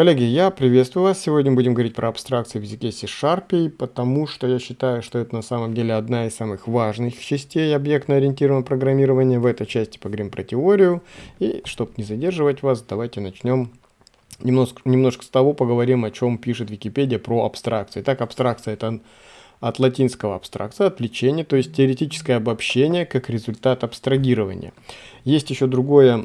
Коллеги, я приветствую вас. Сегодня будем говорить про абстракции в языке C-Sharp, потому что я считаю, что это на самом деле одна из самых важных частей объектно-ориентированного программирования. В этой части поговорим про теорию. И, чтобы не задерживать вас, давайте начнем немножко, немножко с того, поговорим, о чем пишет Википедия про абстракции. Так, абстракция – это от латинского абстракция, отвлечение, то есть теоретическое обобщение как результат абстрагирования. Есть еще другое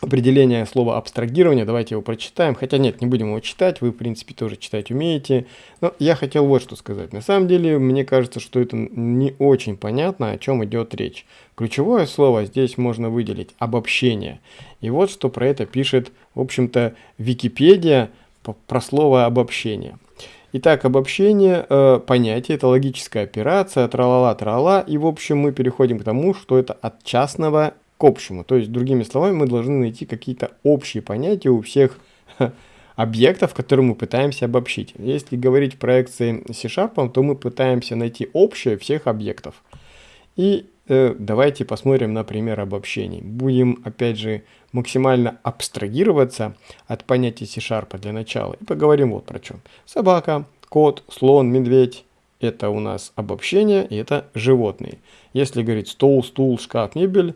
определение слова абстрагирование, давайте его прочитаем, хотя нет, не будем его читать, вы в принципе тоже читать умеете, но я хотел вот что сказать, на самом деле мне кажется, что это не очень понятно, о чем идет речь. Ключевое слово здесь можно выделить обобщение, и вот что про это пишет, в общем-то, Википедия про слово обобщение. Итак, обобщение э, понятия, это логическая операция, тралала, трала, и в общем мы переходим к тому, что это от частного к общему. То есть, другими словами, мы должны найти какие-то общие понятия у всех объектов, которые мы пытаемся обобщить. Если говорить проекции C-Sharp, то мы пытаемся найти общее всех объектов. И э, давайте посмотрим на пример обобщений. Будем, опять же, максимально абстрагироваться от понятия C-Sharp для начала. И поговорим вот про чем. Собака, кот, слон, медведь. Это у нас обобщение, и это животные. Если говорить стол, стул, шкаф, мебель,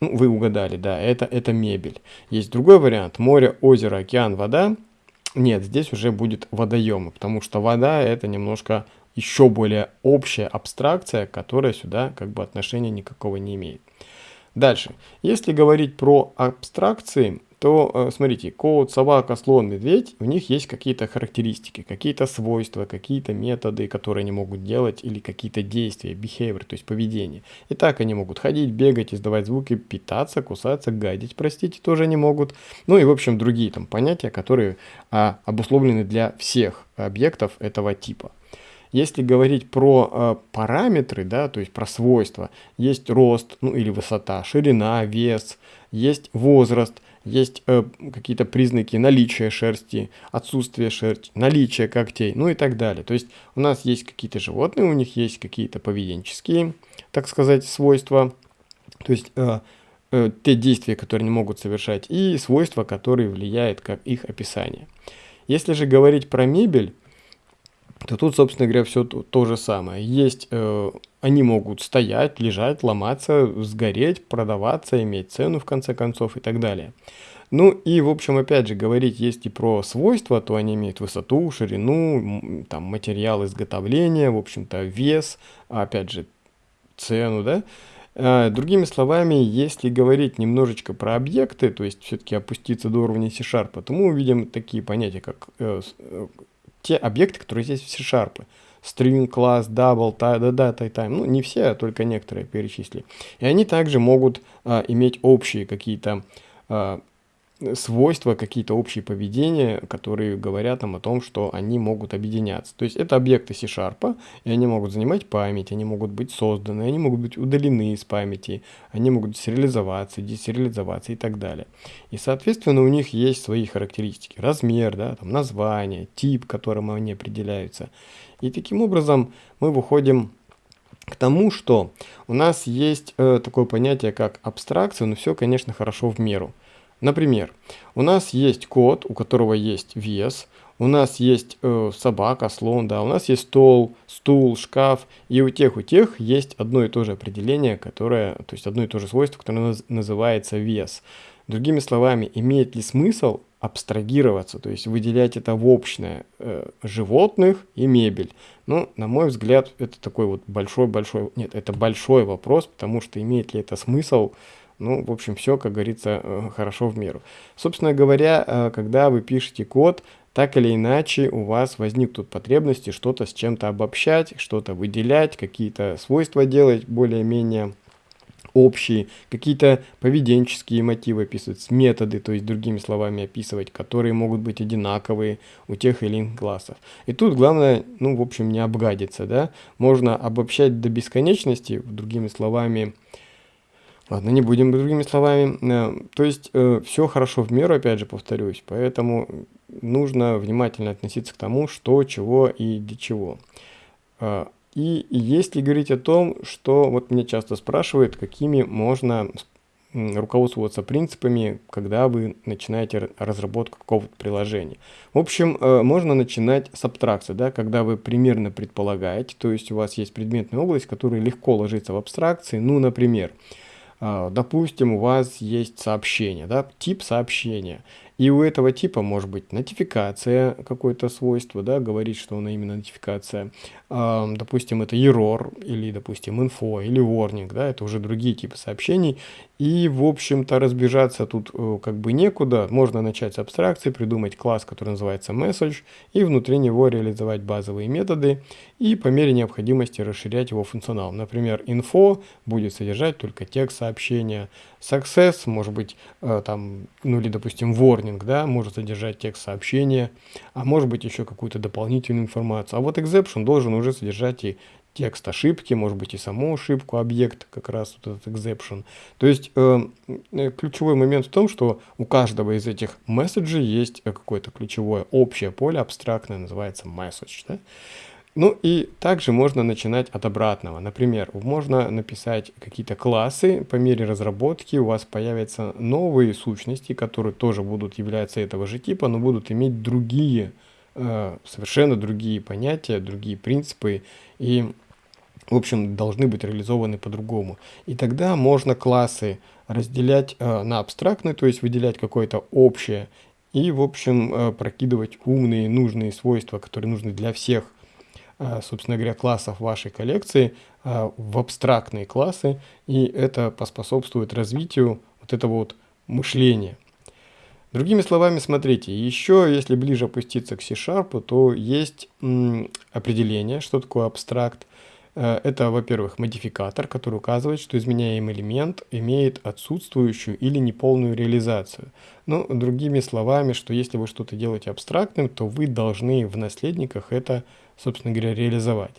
ну, вы угадали, да, это, это мебель. Есть другой вариант. Море, озеро, океан, вода. Нет, здесь уже будет водоемы, потому что вода это немножко еще более общая абстракция, которая сюда как бы отношения никакого не имеет. Дальше. Если говорить про абстракции, то э, смотрите, кот, собака, слон, медведь, у них есть какие-то характеристики, какие-то свойства, какие-то методы, которые они могут делать, или какие-то действия, behavior, то есть поведение. И так они могут ходить, бегать, издавать звуки, питаться, кусаться, гадить, простите, тоже они могут. Ну и, в общем, другие там понятия, которые а, обусловлены для всех объектов этого типа. Если говорить про э, параметры, да, то есть про свойства, есть рост, ну или высота, ширина, вес, есть возраст, есть э, какие-то признаки наличия шерсти, отсутствия шерсти, наличия когтей, ну и так далее. То есть у нас есть какие-то животные, у них есть какие-то поведенческие, так сказать, свойства, то есть э, э, те действия, которые они могут совершать, и свойства, которые влияют как их описание. Если же говорить про мебель, то тут, собственно говоря, все то, то же самое. Есть, э, они могут стоять, лежать, ломаться, сгореть, продаваться, иметь цену в конце концов и так далее. Ну и, в общем, опять же, говорить есть и про свойства, то они имеют высоту, ширину, там, материал изготовления, в общем-то, вес, опять же, цену, да. А, другими словами, если говорить немножечко про объекты, то есть все-таки опуститься до уровня C-Sharp, то мы увидим такие понятия, как э, э те объекты, которые здесь в C-Sharp. String, класс, double, data, time. Ну, не все, а только некоторые перечислили. И они также могут а, иметь общие какие-то а, свойства, какие-то общие поведения, которые говорят нам о том, что они могут объединяться. То есть это объекты C-Sharp, и они могут занимать память, они могут быть созданы, они могут быть удалены из памяти, они могут сериализоваться, десериализоваться и так далее. И, соответственно, у них есть свои характеристики. Размер, да, там, название, тип, которым они определяются. И таким образом мы выходим к тому, что у нас есть э, такое понятие, как абстракция, но все, конечно, хорошо в меру. Например, у нас есть кот, у которого есть вес, у нас есть э, собака, слон, да, у нас есть стол, стул, шкаф, и у тех, у тех есть одно и то же определение, которое, то есть одно и то же свойство, которое называется вес. Другими словами, имеет ли смысл абстрагироваться, то есть выделять это в общее э, животных и мебель? Ну, на мой взгляд, это такой вот большой-большой, нет, это большой вопрос, потому что имеет ли это смысл ну, в общем, все, как говорится, э, хорошо в меру. Собственно говоря, э, когда вы пишете код, так или иначе у вас возникнут потребности что-то с чем-то обобщать, что-то выделять, какие-то свойства делать более-менее общие, какие-то поведенческие мотивы описывать, методы, то есть другими словами описывать, которые могут быть одинаковые у тех или иных классов. И тут главное, ну, в общем, не обгадиться, да, можно обобщать до бесконечности, другими словами, Ладно, не будем другими словами. Э, то есть э, все хорошо в меру, опять же повторюсь, поэтому нужно внимательно относиться к тому, что, чего и для чего. Э, и если говорить о том, что вот меня часто спрашивают, какими можно руководствоваться принципами, когда вы начинаете разработку какого-то приложения. В общем, можно начинать с абстракции, да, когда вы примерно предполагаете, то есть у вас есть предметная область, которая легко ложится в абстракции, ну, например, допустим, у вас есть сообщение, да, тип сообщения. И у этого типа может быть нотификация, какое-то свойство, да, говорит, что она именно нотификация. А, допустим, это error, или, допустим, info, или warning, да, это уже другие типы сообщений. И, в общем-то, разбежаться тут э, как бы некуда. Можно начать с абстракции, придумать класс, который называется message, и внутри него реализовать базовые методы, и по мере необходимости расширять его функционал. Например, info будет содержать только текст сообщения, success может быть э, там, ну или, допустим, warning, да, может содержать текст сообщения, а может быть еще какую-то дополнительную информацию. А вот exception должен уже содержать и текст ошибки, может быть и саму ошибку, объект, как раз вот этот exception. То есть э, э, ключевой момент в том, что у каждого из этих месседжей есть какое-то ключевое общее поле, абстрактное, называется message. Да? Ну и также можно начинать от обратного. Например, можно написать какие-то классы, по мере разработки у вас появятся новые сущности, которые тоже будут являться этого же типа, но будут иметь другие, э, совершенно другие понятия, другие принципы и в общем, должны быть реализованы по-другому. И тогда можно классы разделять э, на абстрактные, то есть выделять какое-то общее, и, в общем, э, прокидывать умные, нужные свойства, которые нужны для всех, собственно говоря, классов вашей коллекции э, в абстрактные классы, и это поспособствует развитию вот этого вот мышления. Другими словами, смотрите, еще если ближе опуститься к C-Sharp, то есть определение, что такое абстракт, Э, это, во-первых, модификатор, который указывает, что изменяемый элемент имеет отсутствующую или неполную реализацию. Ну, другими словами, что если вы что-то делаете абстрактным, то вы должны в наследниках это, собственно говоря, реализовать.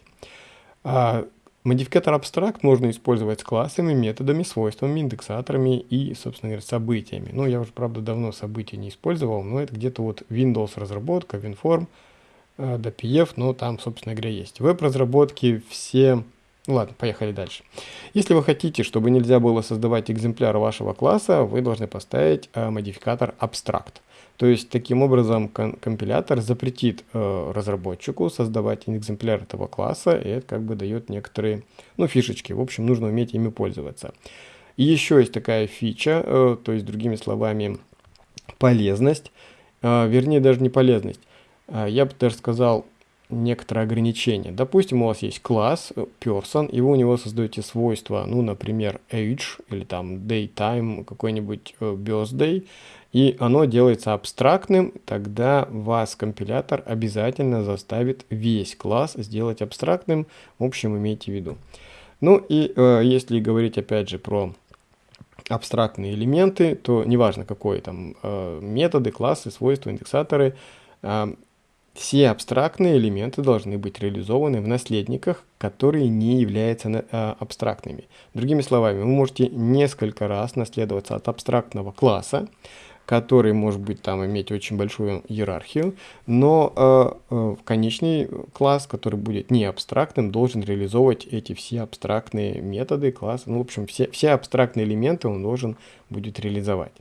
А модификатор абстракт можно использовать с классами, методами, свойствами, индексаторами и, собственно говоря, событиями. Ну, я уже, правда, давно события не использовал, но это где-то вот Windows разработка, WinForm, Э, до PF, но там, собственно говоря, есть. Веб-разработки все... Ну ладно, поехали дальше. Если вы хотите, чтобы нельзя было создавать экземпляр вашего класса, вы должны поставить э, модификатор abstract. То есть, таким образом, компилятор запретит э, разработчику создавать экземпляр этого класса, и это как бы дает некоторые, ну, фишечки. В общем, нужно уметь ими пользоваться. И еще есть такая фича, э, то есть, другими словами, полезность, э, вернее, даже не полезность. А, я бы даже сказал, некоторые ограничения. Допустим, у вас есть класс э, person, и вы у него создаете свойства, ну, например, age или там daytime, какой-нибудь э, birthday, и оно делается абстрактным, тогда вас компилятор обязательно заставит весь класс сделать абстрактным, в общем, имейте в виду. Ну и э, если говорить опять же про абстрактные элементы, то неважно какой там э, методы, классы, свойства, индексаторы, э, все абстрактные элементы должны быть реализованы в наследниках, которые не являются а, абстрактными. Другими словами, вы можете несколько раз наследоваться от абстрактного класса, который может быть там иметь очень большую иерархию, но э, э, конечный класс, который будет не абстрактным, должен реализовывать эти все абстрактные методы класса. Ну, в общем, все, все абстрактные элементы он должен будет реализовать.